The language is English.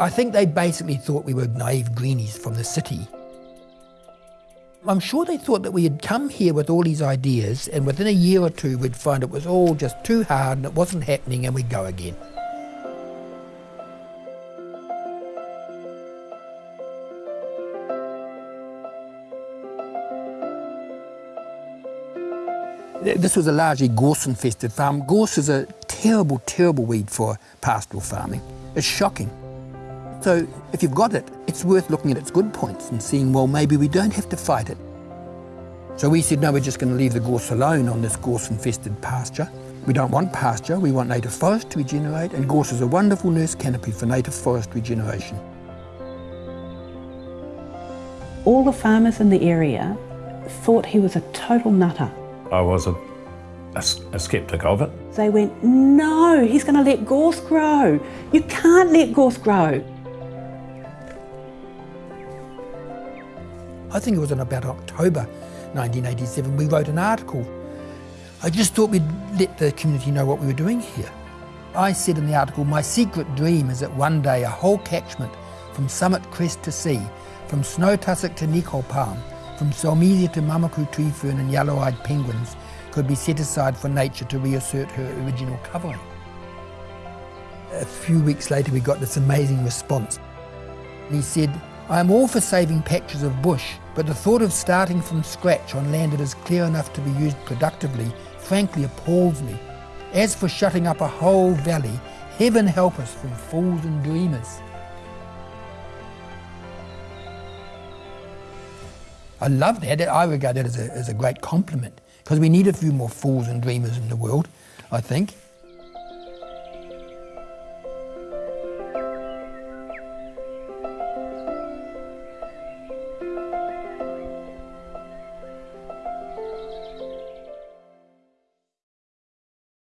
I think they basically thought we were naive greenies from the city. I'm sure they thought that we had come here with all these ideas and within a year or two we'd find it was all just too hard and it wasn't happening and we'd go again. This was a largely gorse-infested farm. Gorse is a terrible, terrible weed for pastoral farming. It's shocking. So if you've got it, it's worth looking at its good points and seeing, well, maybe we don't have to fight it. So we said, no, we're just going to leave the gorse alone on this gorse-infested pasture. We don't want pasture, we want native forest to regenerate, and gorse is a wonderful nurse canopy for native forest regeneration. All the farmers in the area thought he was a total nutter. I was a, a, a sceptic of it. They went, no, he's going to let gorse grow. You can't let gorse grow. I think it was in about October 1987 we wrote an article. I just thought we'd let the community know what we were doing here. I said in the article, my secret dream is that one day a whole catchment from Summit Crest to Sea, from snow tussock to nikau palm, from Celmisia to Mamaku tree fern and yellow-eyed penguins could be set aside for nature to reassert her original covering. A few weeks later we got this amazing response. He said, I am all for saving patches of bush, but the thought of starting from scratch on land that is clear enough to be used productively frankly appalls me. As for shutting up a whole valley, heaven help us from fools and dreamers. I love that. I regard that as a, as a great compliment because we need a few more fools and dreamers in the world, I think.